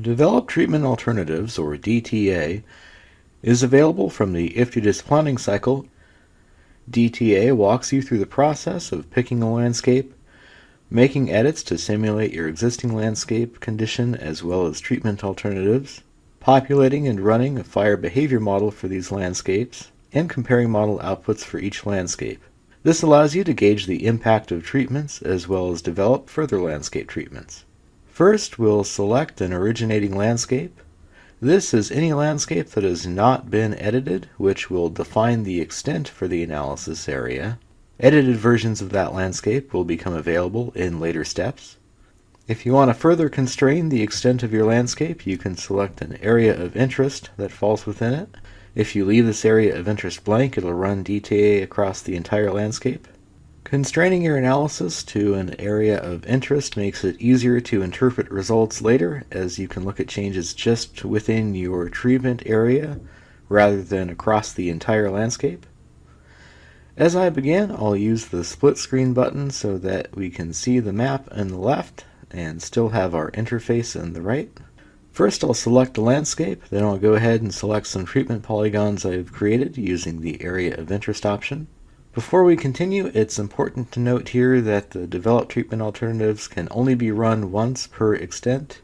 Develop Treatment Alternatives, or DTA, is available from the IFTDSS planning cycle. DTA walks you through the process of picking a landscape, making edits to simulate your existing landscape condition as well as treatment alternatives, populating and running a fire behavior model for these landscapes, and comparing model outputs for each landscape. This allows you to gauge the impact of treatments as well as develop further landscape treatments. First, we'll select an originating landscape. This is any landscape that has not been edited, which will define the extent for the analysis area. Edited versions of that landscape will become available in later steps. If you want to further constrain the extent of your landscape, you can select an area of interest that falls within it. If you leave this area of interest blank, it'll run DTA across the entire landscape. Constraining your analysis to an area of interest makes it easier to interpret results later, as you can look at changes just within your treatment area rather than across the entire landscape. As I begin, I'll use the split screen button so that we can see the map on the left and still have our interface on the right. First I'll select the landscape, then I'll go ahead and select some treatment polygons I've created using the area of interest option. Before we continue, it's important to note here that the developed treatment alternatives can only be run once per extent.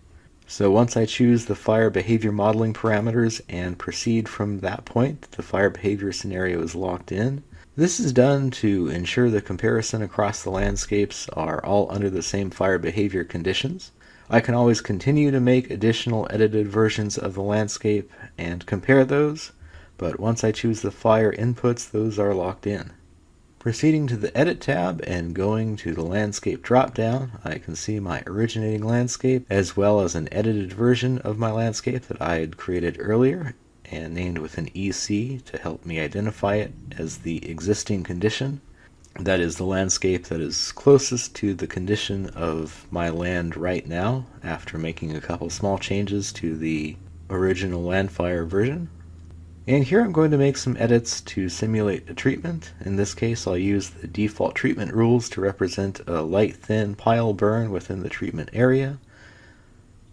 So once I choose the fire behavior modeling parameters and proceed from that point, the fire behavior scenario is locked in. This is done to ensure the comparison across the landscapes are all under the same fire behavior conditions. I can always continue to make additional edited versions of the landscape and compare those, but once I choose the fire inputs, those are locked in. Proceeding to the Edit tab and going to the Landscape drop-down, I can see my originating landscape as well as an edited version of my landscape that I had created earlier and named with an EC to help me identify it as the existing condition. That is the landscape that is closest to the condition of my land right now after making a couple small changes to the original Landfire version. And here I'm going to make some edits to simulate a treatment. In this case I'll use the default treatment rules to represent a light thin pile burn within the treatment area,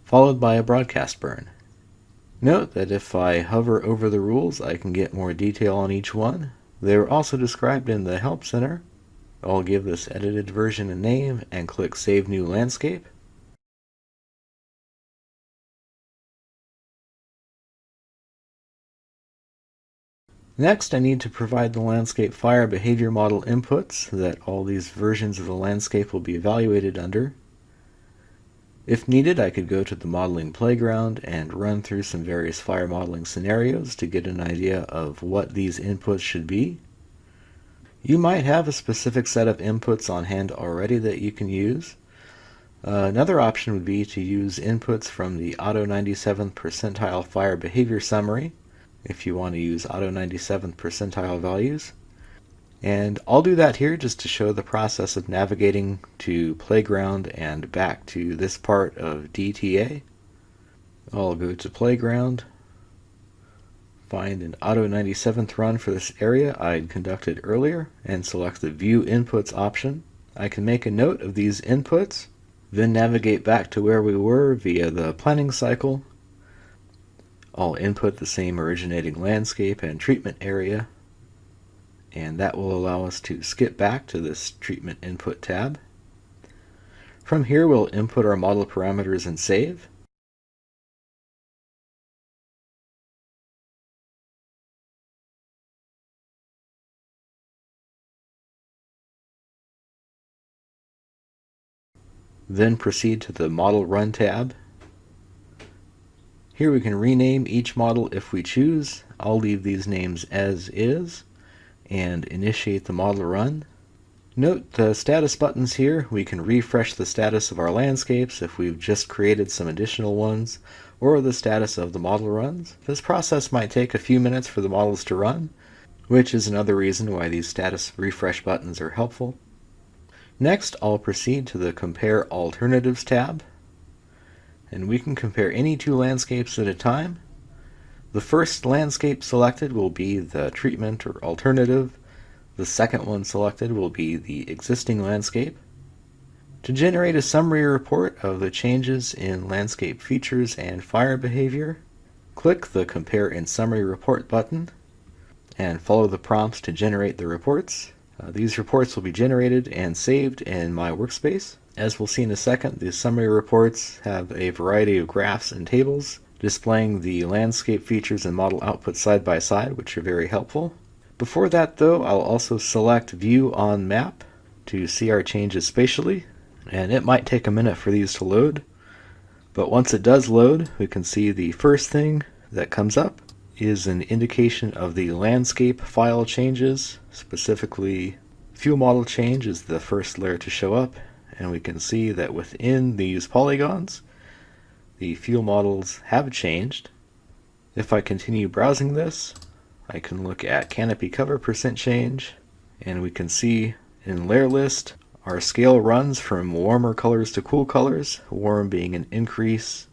followed by a broadcast burn. Note that if I hover over the rules I can get more detail on each one. They are also described in the Help Center. I'll give this edited version a name and click Save New Landscape. Next, I need to provide the landscape fire behavior model inputs that all these versions of the landscape will be evaluated under. If needed, I could go to the modeling playground and run through some various fire modeling scenarios to get an idea of what these inputs should be. You might have a specific set of inputs on hand already that you can use. Uh, another option would be to use inputs from the Auto 97th percentile fire behavior summary if you want to use auto 97th percentile values. And I'll do that here just to show the process of navigating to Playground and back to this part of DTA. I'll go to Playground, find an auto 97th run for this area I'd conducted earlier, and select the View Inputs option. I can make a note of these inputs, then navigate back to where we were via the planning cycle I'll input the same originating landscape and treatment area and that will allow us to skip back to this treatment input tab. From here we'll input our model parameters and save. Then proceed to the Model Run tab here we can rename each model if we choose. I'll leave these names as is and initiate the model run. Note the status buttons here. We can refresh the status of our landscapes if we've just created some additional ones, or the status of the model runs. This process might take a few minutes for the models to run, which is another reason why these status refresh buttons are helpful. Next, I'll proceed to the Compare Alternatives tab and we can compare any two landscapes at a time. The first landscape selected will be the treatment or alternative. The second one selected will be the existing landscape. To generate a summary report of the changes in landscape features and fire behavior, click the Compare and Summary Report button and follow the prompts to generate the reports. Uh, these reports will be generated and saved in my workspace. As we'll see in a second, the summary reports have a variety of graphs and tables displaying the landscape features and model output side by side, which are very helpful. Before that though, I'll also select View on Map to see our changes spatially and it might take a minute for these to load. But once it does load, we can see the first thing that comes up is an indication of the landscape file changes, specifically fuel model change is the first layer to show up, and we can see that within these polygons, the fuel models have changed. If I continue browsing this, I can look at canopy cover percent change, and we can see in layer list our scale runs from warmer colors to cool colors, warm being an increase,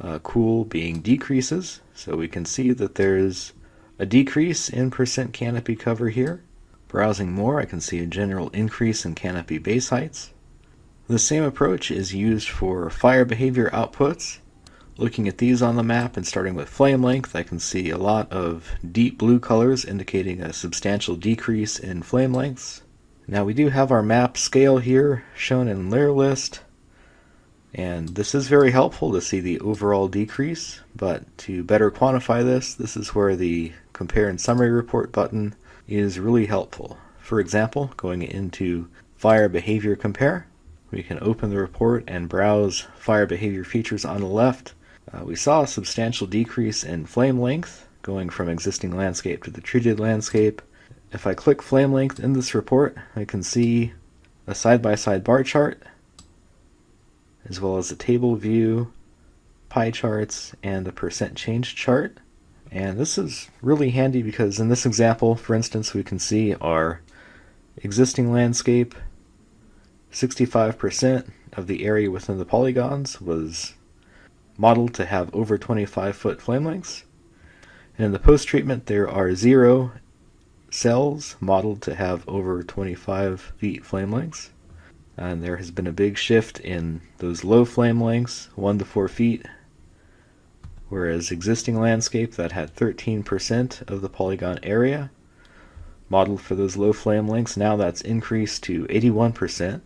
uh, cool being decreases. So we can see that there's a decrease in percent canopy cover here. Browsing more, I can see a general increase in canopy base heights. The same approach is used for fire behavior outputs. Looking at these on the map and starting with flame length, I can see a lot of deep blue colors indicating a substantial decrease in flame lengths. Now we do have our map scale here shown in layer list and this is very helpful to see the overall decrease but to better quantify this this is where the compare and summary report button is really helpful. For example going into fire behavior compare we can open the report and browse fire behavior features on the left. Uh, we saw a substantial decrease in flame length going from existing landscape to the treated landscape if I click flame length in this report, I can see a side-by-side -side bar chart, as well as a table view, pie charts, and a percent change chart. And this is really handy because in this example, for instance, we can see our existing landscape, 65% of the area within the polygons was modeled to have over 25 foot flame lengths. And in the post-treatment, there are zero cells modeled to have over 25 feet flame lengths. And there has been a big shift in those low flame lengths, 1 to 4 feet, whereas existing landscape that had 13% of the polygon area modeled for those low flame lengths, now that's increased to 81%.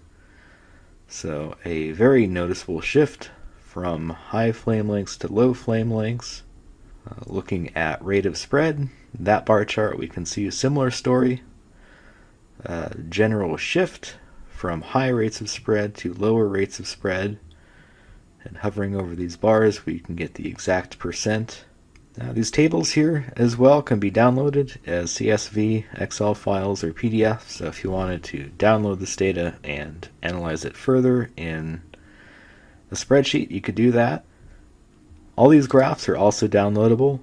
So a very noticeable shift from high flame lengths to low flame lengths. Uh, looking at rate of spread, that bar chart we can see a similar story. Uh, general shift from high rates of spread to lower rates of spread. And hovering over these bars, we can get the exact percent. Now, these tables here as well can be downloaded as CSV, Excel files, or PDF. So if you wanted to download this data and analyze it further in a spreadsheet, you could do that. All these graphs are also downloadable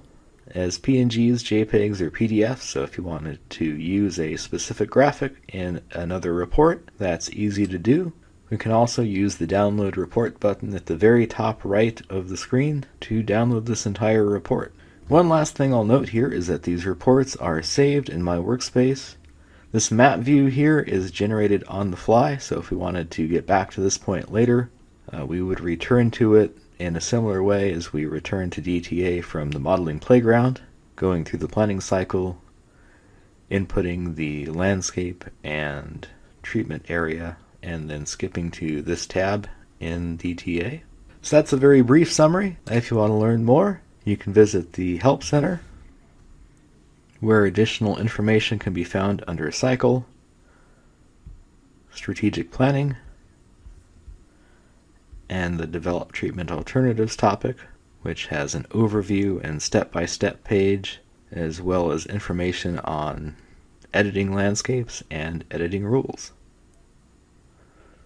as PNGs, JPEGs, or PDFs. So if you wanted to use a specific graphic in another report, that's easy to do. We can also use the download report button at the very top right of the screen to download this entire report. One last thing I'll note here is that these reports are saved in my workspace. This map view here is generated on the fly, so if we wanted to get back to this point later, uh, we would return to it in a similar way as we return to DTA from the modeling playground, going through the planning cycle, inputting the landscape and treatment area, and then skipping to this tab in DTA. So that's a very brief summary. If you want to learn more, you can visit the Help Center, where additional information can be found under Cycle, Strategic Planning, and the Develop Treatment Alternatives topic, which has an overview and step-by-step page, as well as information on editing landscapes and editing rules.